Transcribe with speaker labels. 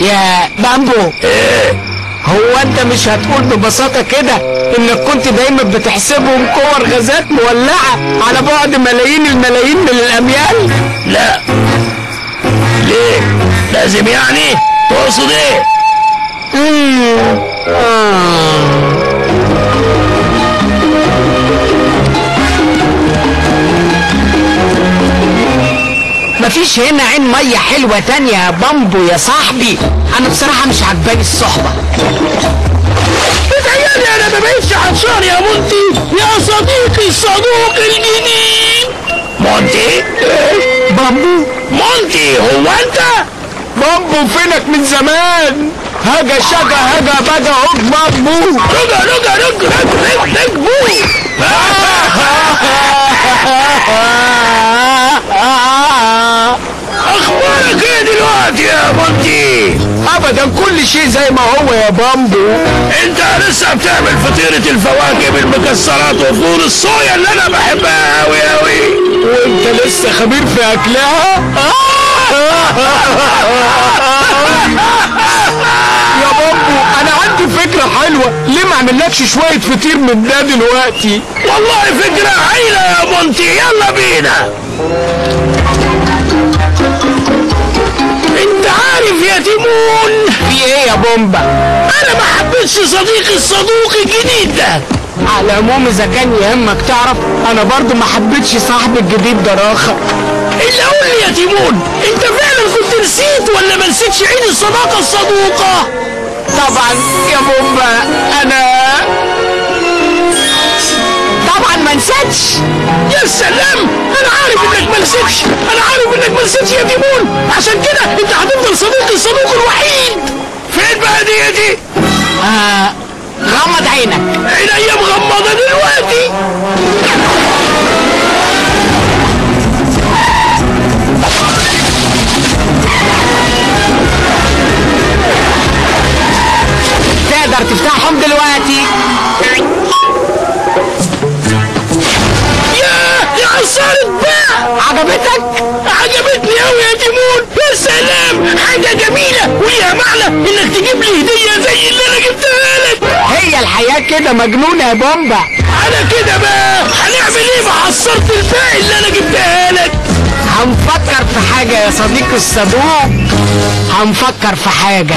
Speaker 1: يا بامبو.
Speaker 2: إيه.
Speaker 1: هو أنت مش هتقول ببساطة كده إنك كنت دايما بتحسبهم كور غازات مولعة على بعد ملايين الملايين من الأميال؟
Speaker 2: لا. ليه؟ لازم يعني؟ تقصد
Speaker 1: إيه. آه. مفيش هنا عين مية حلوة تانية يا بامبو يا صاحبي. أنا بصراحة مش عجباني الصحبة.
Speaker 2: بتهيألي أنا ما بقتش عطشان يا مونتي يا صديقي الصدوق الجديد مونتي؟
Speaker 1: بامبو.
Speaker 2: مونتي هو أنت؟
Speaker 1: بامبو فينك من زمان؟ هجا شجا هجا بجا هوك بامبو.
Speaker 2: رجع رجع رجع رجع رجع بو أخبارك إيه دلوقتي يا مونتي
Speaker 1: ابدا كل شيء زي ما هو يا بامبو.
Speaker 2: أنت لسه بتعمل فطيرة الفواكه بالمكسرات وفول الصويا اللي أنا بحبها أوي أوي.
Speaker 1: وأنت لسه خبير في أكلها؟ يا بامبو أنا عندي فكرة حلوة. ليه ما أعملكش شوية فطير من ده دلوقتي؟
Speaker 2: والله فكرة هايلة يا مونتي يلا بينا. تيمون
Speaker 1: في إيه يا بومبا؟
Speaker 2: أنا ما حبيتش صديقي الصدوق الجديد. ده
Speaker 1: على العموم إذا كان يهمك تعرف أنا برضو ما حبيتش صاحبي الجديد ده راخة
Speaker 2: إلا قول لي يا تيمون أنت فعلا كنت نسيت ولا ما نسيتش عيد الصداقة الصدوقة؟
Speaker 1: طبعا يا بومبا أنا طبعا ما نسيتش.
Speaker 2: يا سلام أنا عارف إنك ما نسيتش أنا عارف إنك ما نسيتش يا تيمون. عشان كده ديتي
Speaker 1: آه غمض عينك.
Speaker 2: عينيا مغمضة دلوقتي.
Speaker 1: تقدر تفتحهم دلوقتي؟
Speaker 2: معنى إنك تجيب لي هدية زي اللي أنا جبتها لك.
Speaker 1: هي الحياة كده مجنونة يا بومبا.
Speaker 2: على كده بقى هنعمل إيه مع عصارة الباقي اللي أنا جبتها لك؟
Speaker 1: هنفكر في حاجة يا صديقي الصدوق هنفكر في حاجة.